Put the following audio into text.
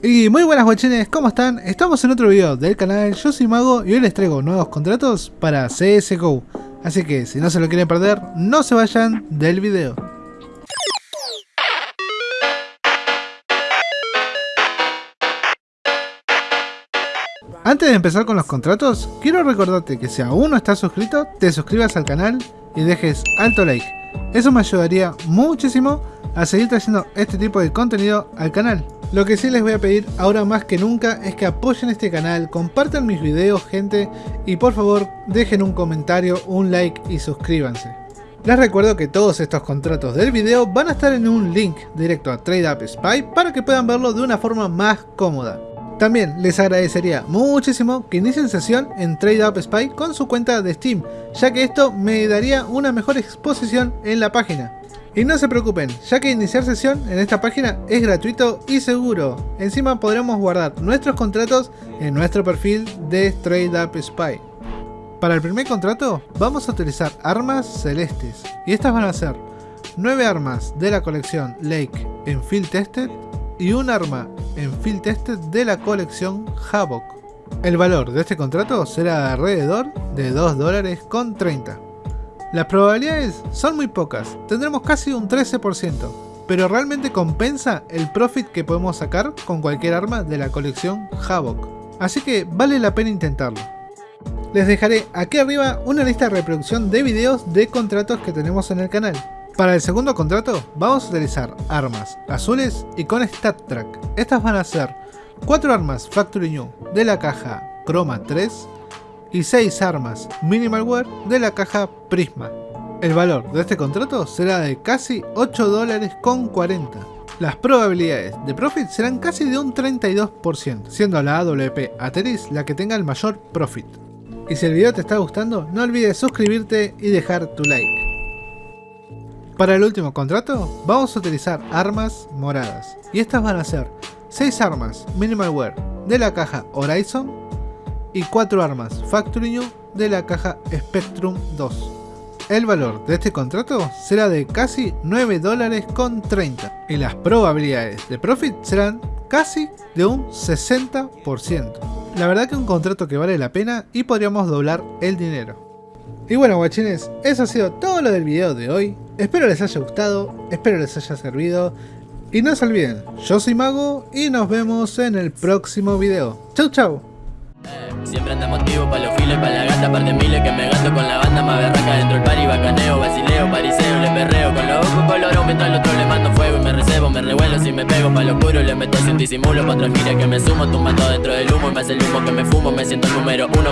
Y muy buenas guachines, ¿cómo están? Estamos en otro video del canal, yo soy Mago y hoy les traigo nuevos contratos para CSGO. Así que si no se lo quieren perder, no se vayan del video. Antes de empezar con los contratos, quiero recordarte que si aún no estás suscrito, te suscribas al canal y dejes alto like. Eso me ayudaría muchísimo a seguir trayendo este tipo de contenido al canal. Lo que sí les voy a pedir ahora más que nunca es que apoyen este canal, compartan mis videos gente y por favor dejen un comentario, un like y suscríbanse. Les recuerdo que todos estos contratos del video van a estar en un link directo a TradeUp Spy para que puedan verlo de una forma más cómoda. También les agradecería muchísimo que inicien sesión en TradeUp Spy con su cuenta de Steam, ya que esto me daría una mejor exposición en la página. Y no se preocupen, ya que iniciar sesión en esta página es gratuito y seguro. Encima podremos guardar nuestros contratos en nuestro perfil de TradeUp Spy. Para el primer contrato vamos a utilizar armas celestes y estas van a ser 9 armas de la colección Lake en Field Tested y un arma en Field Tested de la colección Havoc. El valor de este contrato será alrededor de 2 dólares con 30. Las probabilidades son muy pocas, tendremos casi un 13%, pero realmente compensa el profit que podemos sacar con cualquier arma de la colección Havoc. Así que vale la pena intentarlo. Les dejaré aquí arriba una lista de reproducción de videos de contratos que tenemos en el canal. Para el segundo contrato vamos a utilizar armas azules y con Stat Track. Estas van a ser 4 armas Factory New de la caja Chroma 3 y 6 armas Minimalware de la caja Prisma. El valor de este contrato será de casi 8 dólares con 40. Las probabilidades de profit serán casi de un 32%, siendo la AWP Ateris la que tenga el mayor profit. Y si el video te está gustando, no olvides suscribirte y dejar tu like. Para el último contrato, vamos a utilizar armas moradas. Y estas van a ser 6 armas Minimalware de la caja Horizon y 4 armas Factory New de la caja Spectrum 2. El valor de este contrato será de casi 9 dólares con 30 y las probabilidades de profit serán casi de un 60%. La verdad que un contrato que vale la pena y podríamos doblar el dinero. Y bueno guachines, eso ha sido todo lo del video de hoy. Espero les haya gustado, espero les haya servido. Y no se olviden, yo soy Mago y nos vemos en el próximo video. Chau chau. Siempre anda motivo pa' los files, pa' la gata, par de miles que me gasto con la banda más berraca dentro del party, bacaneo, basileo, pariseo, le perreo con los ojos colorón mientras al otro le mando fuego y me recebo, me revuelo si me pego pa' lo oscuro, le meto sin disimulo, pa' otra gira que me sumo, tumbando dentro del humo y me hace el humo que me fumo, me siento el número uno